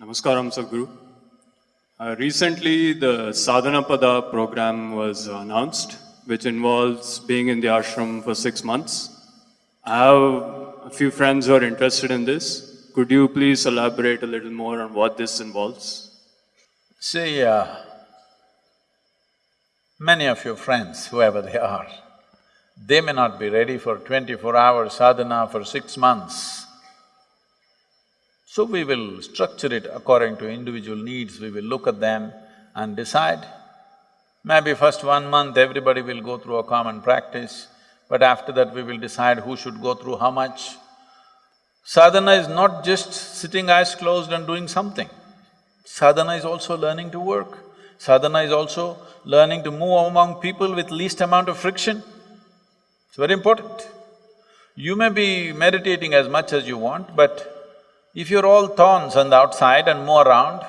Namaskaram, Sadhguru. Uh, recently, the Sadhana Pada program was announced, which involves being in the ashram for six months. I have a few friends who are interested in this. Could you please elaborate a little more on what this involves? See, uh, many of your friends, whoever they are, they may not be ready for twenty-four hour sadhana for six months. So we will structure it according to individual needs, we will look at them and decide. Maybe first one month everybody will go through a common practice, but after that we will decide who should go through how much. Sadhana is not just sitting eyes closed and doing something. Sadhana is also learning to work. Sadhana is also learning to move among people with least amount of friction. It's very important. You may be meditating as much as you want, but if you're all thorns on the outside and move around,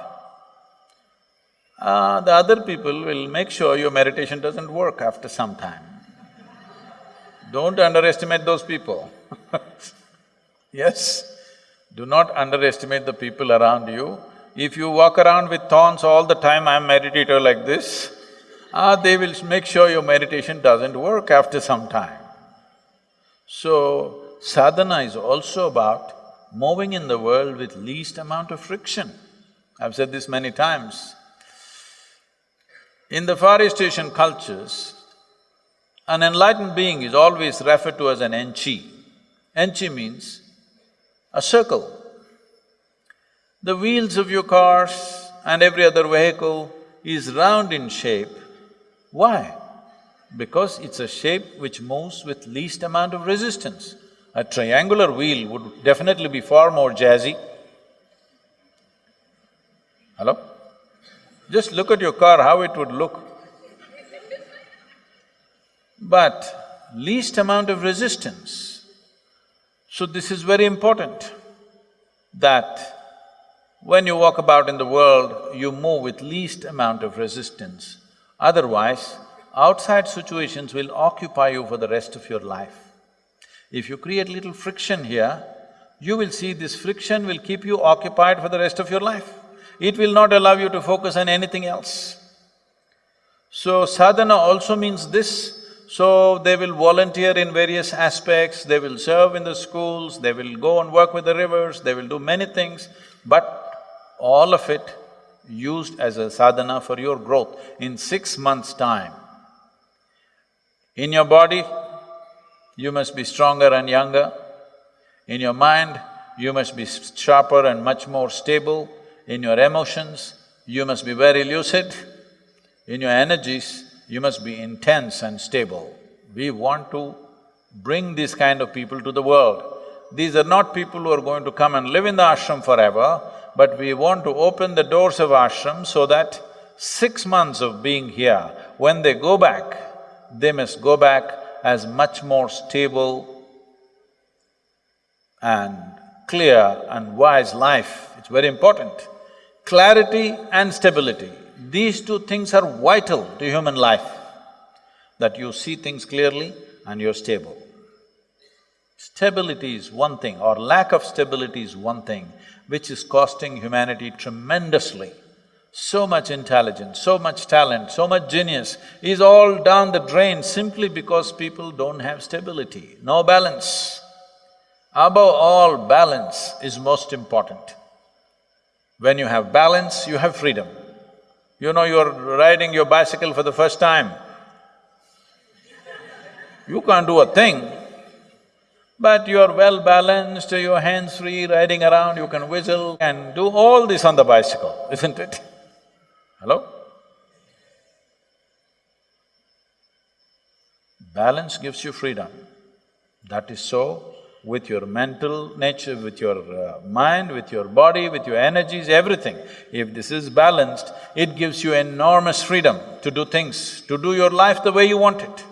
uh, the other people will make sure your meditation doesn't work after some time. Don't underestimate those people Yes, do not underestimate the people around you. If you walk around with thorns all the time, I'm meditator like this, ah, they will make sure your meditation doesn't work after some time. So, sadhana is also about moving in the world with least amount of friction. I've said this many times. In the Far East Asian cultures, an enlightened being is always referred to as an enchi. Enchi means a circle. The wheels of your cars and every other vehicle is round in shape. Why? Because it's a shape which moves with least amount of resistance. A triangular wheel would definitely be far more jazzy. Hello? Just look at your car, how it would look. But least amount of resistance so this is very important, that when you walk about in the world, you move with least amount of resistance. Otherwise, outside situations will occupy you for the rest of your life. If you create little friction here, you will see this friction will keep you occupied for the rest of your life. It will not allow you to focus on anything else. So sadhana also means this, so they will volunteer in various aspects, they will serve in the schools, they will go and work with the rivers, they will do many things, but all of it used as a sadhana for your growth in six months' time. In your body, you must be stronger and younger. In your mind, you must be sharper and much more stable. In your emotions, you must be very lucid. In your energies, you must be intense and stable. We want to bring these kind of people to the world. These are not people who are going to come and live in the ashram forever, but we want to open the doors of ashram so that six months of being here, when they go back, they must go back as much more stable and clear and wise life. It's very important. Clarity and stability. These two things are vital to human life, that you see things clearly and you're stable. Stability is one thing or lack of stability is one thing which is costing humanity tremendously. So much intelligence, so much talent, so much genius is all down the drain simply because people don't have stability, no balance. Above all, balance is most important. When you have balance, you have freedom. You know you're riding your bicycle for the first time. You can't do a thing, but you're well balanced, your hands free, riding around, you can whistle and do all this on the bicycle, isn't it? Hello? Balance gives you freedom. That is so with your mental nature, with your uh, mind, with your body, with your energies, everything. If this is balanced, it gives you enormous freedom to do things, to do your life the way you want it.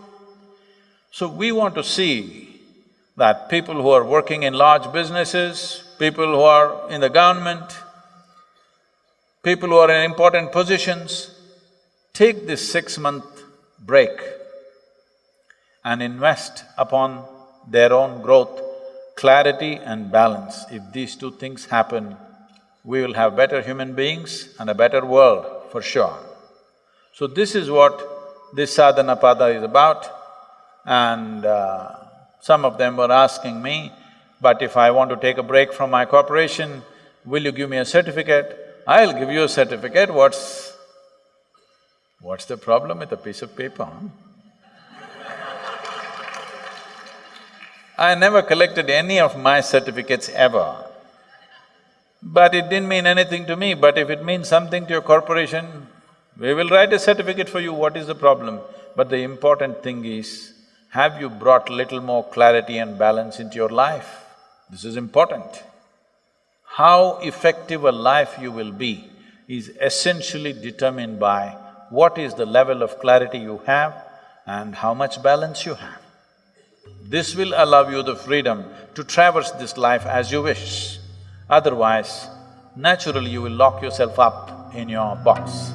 So we want to see that people who are working in large businesses, people who are in the government, people who are in important positions, take this six-month break and invest upon their own growth clarity and balance, if these two things happen, we will have better human beings and a better world for sure. So this is what this sadhana is about and uh, some of them were asking me, but if I want to take a break from my corporation, will you give me a certificate? I'll give you a certificate, what's… what's the problem with a piece of paper? I never collected any of my certificates ever. But it didn't mean anything to me, but if it means something to your corporation, we will write a certificate for you, what is the problem? But the important thing is, have you brought little more clarity and balance into your life? This is important. How effective a life you will be is essentially determined by what is the level of clarity you have and how much balance you have. This will allow you the freedom to traverse this life as you wish. Otherwise, naturally you will lock yourself up in your box.